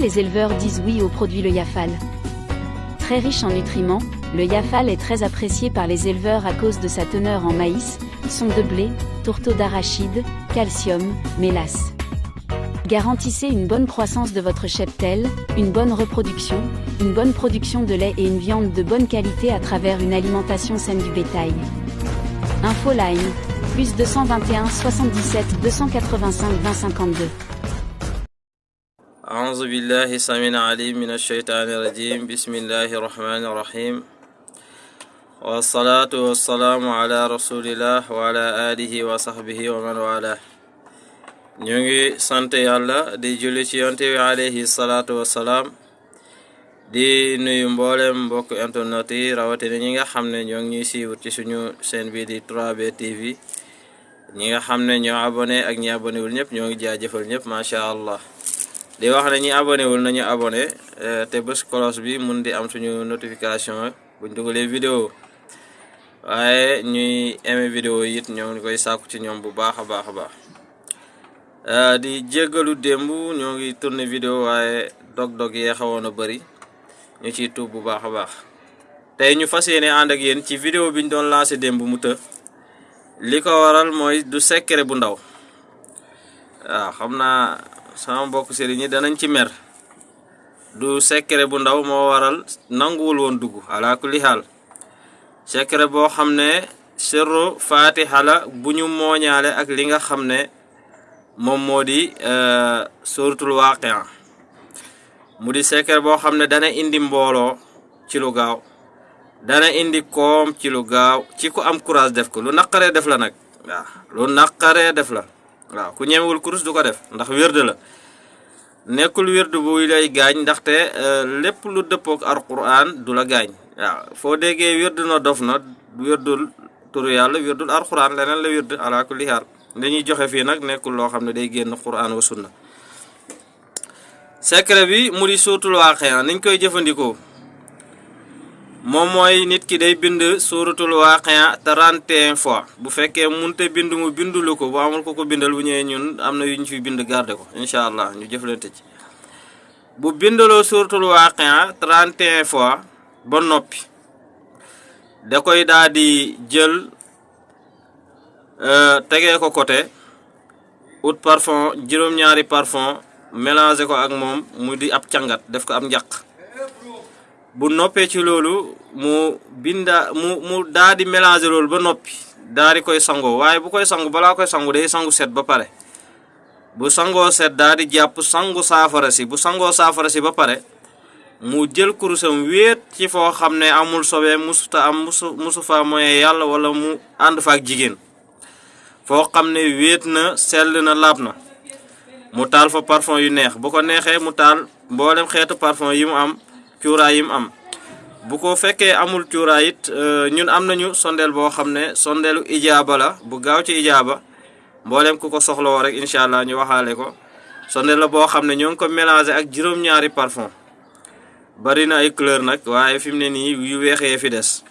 Les éleveurs disent oui au produit le Yafal? Très riche en nutriments, le Yafal est très apprécié par les éleveurs à cause de sa teneur en maïs, son de blé, tourteau d'arachide, calcium, mélasse. Garantissez une bonne croissance de votre cheptel, une bonne reproduction, une bonne production de lait et une viande de bonne qualité à travers une alimentation saine du bétail. Infoline, plus 221 77 285 20 52. أعوذ بالله سميع عليم من الشيطان الرجيم. بسم الله الرحمن الرحيم. والصلاة والسلام على رسول الله وعلى آله وصحبه ومن والاه. نيغي سانتي الله دي جولي عليه الصلاة والسلام. دي نوي مبولم بوك انترنتي راوتي نيغا خامني نيغي سي ورتي سونو سين بي دي 3 بي تي في نيغا خامني ньо أبوني أك ني ابوني ول نيب. نيغي جاجيفال نيب. ما شاء الله. Di wax ne ñi abonné wul nañu abonné eh, te bés cloche bi mun di am suñu notification buñ dugalee vidéo. Waaye ñuy aimé vidéo yi it ñoo ngi koy sàkku ci ñoom bu baax a baax a baax. Eh, di jéggalu démb, ñoo ngi tourné vidéo waaye dog-dog yee xawoon a bëri ñu ciy tuub bu baax a baax. Tey ñu fas yéene ànd ak yéen ci vidéo biñ doon lancé démb mu të. Li ko waral mooy du secret bu ndaw. Waaw, xam naa sama mbokk sëriñ ñi danañ ci mer. Du secret bu ndaw moo waral nanguwul woon dugg ala kulli xaal secret boo xam ne sirru fatiha la bu ñu mooñaale ak li nga xam ne moom moo di suratul waaqia. Mu di secret dana indi mbooloo ci lu gaaw dana indi koom ci lu gaaw ci ku am courage def ko. Lu naqaree def la waaw lu naqaree def la waaw ku kurus du ko def ndax wérde la. Nekkul wérdu buy lay gaañ ndaxte lépp lu dëppook alquran du la gaañ. Waaw foo déggee wérdu na dof na wérdul turu yàlla wérdul alquran leneen la wérdu ala kulli haal dañuy joxe fii nag nekkul loo xam ne day génn quran wa sunna. Secret bi mu di suutul waaqia niñ koy jëfandikoo moom mooy nit ki day bind suuratul waaqia 31 fois. Bu fekkee munte bind mu bindulu ko bu amul ko ko bindal bu ñëwee ñun am na yu bind garde ko incha allah ñu jëflante ci. Bu bindaloo suuratul waaqia 31 fois ba noppi da koy daal jël tegee ko côté ut parfum juróom-ñaari parfum mélangé ko ak moom mu di ab cangat def ko ab njaq bu noppee ci mu binda mu mu daa di mélangé loolu ba noppi daa di koy sangoo. Waaye bu koy sangu balaa koy sangu day sangu set ba pare. Bu sangoo set daa di jàpp sangu saafara si. Bu sangoo saafara si ba pare mu jël kurusam wéet ci foo xam ne amul sobee musuta am musu musu fa moye yàlla wala mu ànd fa ak jigéen. Foo xam ne wéet na sell na laab na. Mu taal fa parfum yu neex. Bu ko neexee mu xeetu parfum yi mu am cuuraay yi mu am. Bu ko fekkee amul cuuraay it ñun am nañu sondeel boo xam ne sondeelu ijaaba la bu gaaw ci ijaaba. Mboolem ku ko soxlawoo rek incha allah ñu waxaale ko. Sondeel la ko mélangé ak juróom-ñaari parfum. Bari na ay couleur nag waaye fi mu ne nii yu weexee fi des.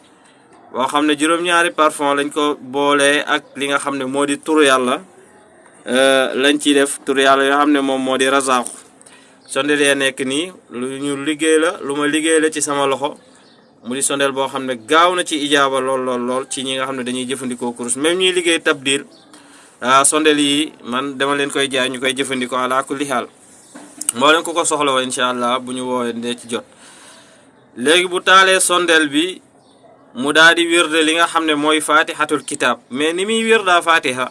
Boo xam ne juróom-ñaari parfum lañ ko boolee ak li nga xam ne moo di turu yàlla. Lañ ciy def turu yàlla yoo xam ne moom moo di razaaku sondeel yee nekk nii lu ñu liggéey la lu ma la ci sama loxo. Mu di sondeel boo xam ne gaaw na ci ijaaba lool lool lool ci ñi nga xam ne dañuy jëfandikoo kurus. Même ñuy liggéey tabdil sondeel yi man dama leen koy jaay ñu koy jëfandikoo ala kulli xaal moo leen ko ko soxla woo incha allah bu ñu woowee ci jot. Léegi bu taalee sondeel bi mu daal di wérde li nga xam ne mooy fatihatul kitab mais ni muy wérdaa fatiha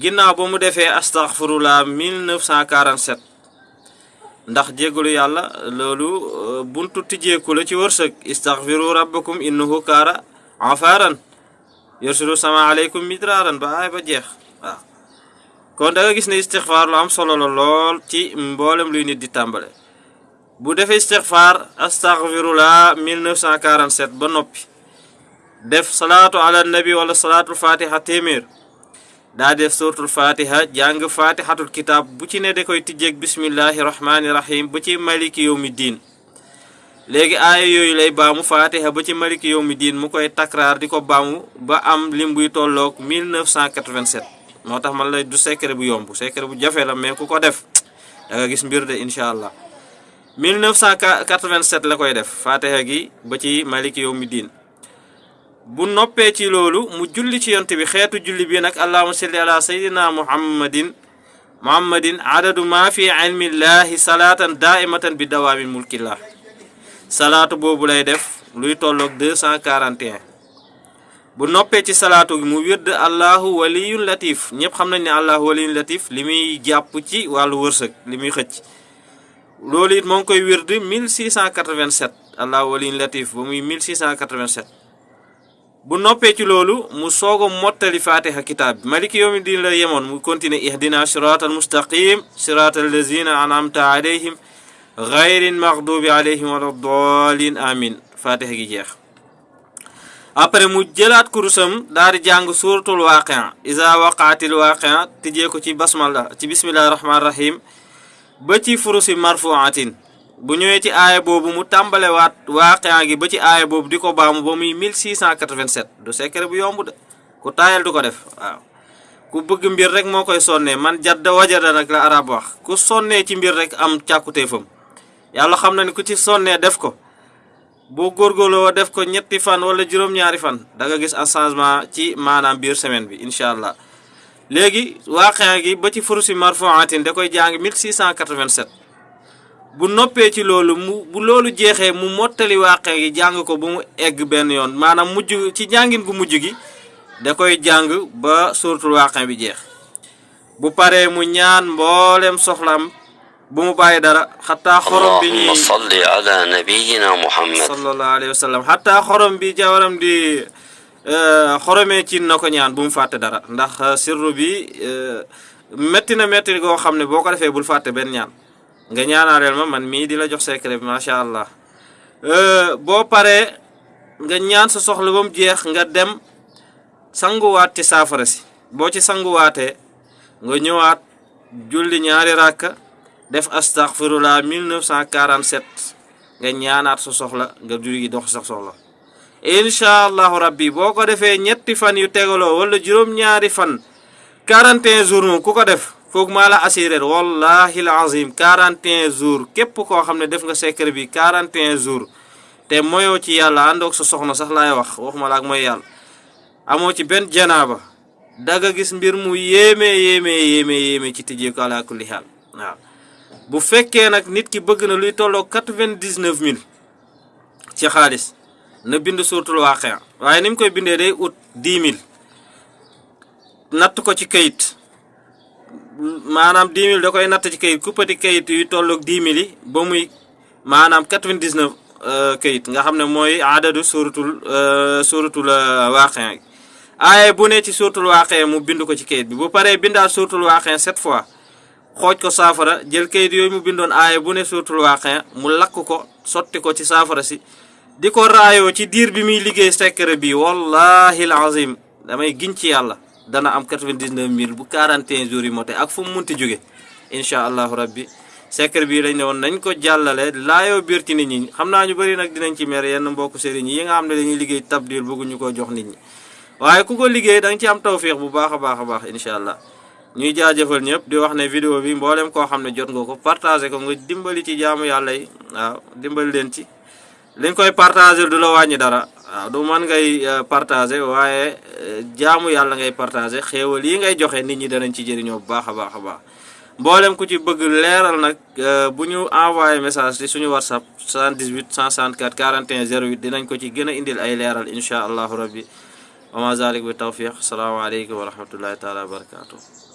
ginnaaw ba mu defee astaghfirullah 1947 ndax jéggalu yàlla loolu buntu tijjeeku la ci wërsëg. Istaghfiru rabbakum innahu kaara afaaran yursilu sama aleykum midraaran ba aay ba jeex waaw. Kon da nga gis ne istixfaar lu am solo la lool ci mboolem luy nit di tàmbale. Bu defee istixfaar astaghfirullah 1947 ba def salaatu ala nabi wala salaatul fatiha daa def suratul fatiha jàng fatihatul kitab bu ci ne da koy tijjeeg bismillahi rahmaani rahim ba ci maliki yawmi diin. Léegi aaya yooyu lay baamu fatiha ba ci maliki diin mu koy takraar di baamu ba am lim buy tolloog 1987 moo tax man lay du secret bu yomb secret bu jafe la mais ku def da nga gis mbir de incha allah. 1987 la koy def fatiha gi ba ci maliki diin bu noppee ci loolu mu julli ci yont bi julli bi nag allahuma salli ala sayidina muhammadin muhammadin adadu ma fi ilmillahi salaatan daaimatan bi dawaamin mulkillah. Salaatu boobu lay def luy tolloog 241 bu noppee ci salaatu gi mu wird allahu waliyun latif. Ñëpp xam nañ ne allahu latif li muy jàpp ci wàllu wërsëg li muy xëcc. Loolu it moo ngi wird 1687 allahu waliyun latif ba muy 1687 bu noppee ci loolu mu soog a mottali fatiha kitaab bi maliki yawmi la yemoon mu continuer ihdina siraatal mustaqim siraatal lazina anamta alayhim gayrin maxdubi alayhim wala dolin amin fatiha gi jeex après mu jëlaat kurusam daal di jàng suratul waaqia isa waqaatil waaqia tijjee ko ci basmala ci bismillahi rahmaani rahim ba ci furusi marfuatin bu ñëwee ci aaya boobu mu tàmbale waat waaqia gi ba ci aaya boobu di ko baamu ba muy 1687 du secret bu yomb de. Ku taayal du ko def waaw. Ku bëgg mbir rek moo koy sonnee. Man jadda wajada nag la arab wax. Ku sonnee ci mbir rek am càkkutéefam. Yàlla xam na ni ku ci sonnee def ko. Boo góorgóorloo def ko ñetti fan wala juróom-ñaari fan da nga gis un changement ci maanaam biir semaine bi incha allah. Léegi waaqia gi ba ci furusi marfuatin da koy jàng 1687 bu noppé ci loolu mu bu lolu jéxé mu motali waaqe gi jang ko bu mu egg ben yoon. Manam mujj ci jangin gu mujj gi da koy jang ba suratul waaqe bi jéx bu paré mu ñaan mbolém soxlam bu mu bàyyi dara hatta xorom bi ñuy salli ala nabiyyina muhammad. Sallallahu alayhi wasallam. Hatta khorom xorom bi jawaram di eh, xoromee ci nako ñaan bu mu faté dara. Ndax eh, sirru bi eh, metti na metti go xamné boko défé bul ñaan nga ñaanaaleel ma man mii di la jox secret bi macha allah. Boo paree nga ñaan sa soxla ba jeex nga dem sanguwaat ci saafara si. Boo ci sanguwaatee nga ñëwaat julli ñaari def astaghfirullah 1947 nga ñaanaat sa soxla nga julli dox sa soxla. Incha allahu rabbi boo ko defee ñetti fan yu tegaloo wala juróom-ñaari fan 41 jours ku ko def foog maa la assuré wallahi al azim 41 jours képp koo xam ne def nga secret bi 41 jours te moyoo ci yàlla àndoog sa soxna sax laay wax waxuma la ak mooy yàlla ci benn janaaba daga gis mbir mu yéeme yéeme yéeme yéeme ci tijjee ko ala kulli xaal waaw. Bu fekkee nag nit ki bëgg na luy quatre-vingt-dix-neuf mille ci xaalis na bind suuratul waaqia waaye ni mu koy bindee day ut dix mille natt ko ci kayit maanaam dix mille da koy natt ci kayit kuppati kayit yu tolloog dix mille yi ba muy maanaam quatre-vingt-dix-neuf kayit nga xam ne mooy adadu suuratul suuratul waaqia aaye bu ne ci suuratul waaqia mu bind ko ci kayit bi. Bu paree bindaat suuratul waaqia sept fois xooj ko saafara jël kayit yooyu mu bindoon aaya bu ne suuratul waaqia mu lakk ko sotti ko ci saafara si di ko raayoo ci diir bi muy liggéey secret bi wallahi alazim damay giñ ci yàlla dana am 99 mille bu 41 jours yi mote ak fu mu munti jóge. Incha allahu rabbi secret bi lañ ne woon nañ ko jàllale laayoo biir ci nit ñi. Xam naa ñu bëri nag dinañ ci mer yenn mbokku sëriñ yi nga xam ne dañuy liggéey tabdil bëgguñu ko jox nit ñi. Waaye ku ko liggéey da nga ci am tawfiix bu baax a baax a baax incha allah. Ñuy jaajëfal ñëpp di wax ne vidéo bi mboolem koo xam ne jot nga ko partagé ko nga dimbali ci jaamu yàlla yi waaw dimbali leen ci liñ koy partagé du la wàññi dara. Waaw du man ngay partagé waaye jaamu yàlla ngay partagé xéewal yi ngay joxe nit ñi danañ ci jëriñoo bu baax a baax a baax. Mboolem ku ci bëgg leeral nag bu ñu envoyé message ci suñu whatsapp 78 164 41 08 dinañ ko ci gën indil ay leeral incha allahu rabbi. Wa ma zalik bi tawfiq asalaamaaleykum wa rahmatullahi taala wa barakatuh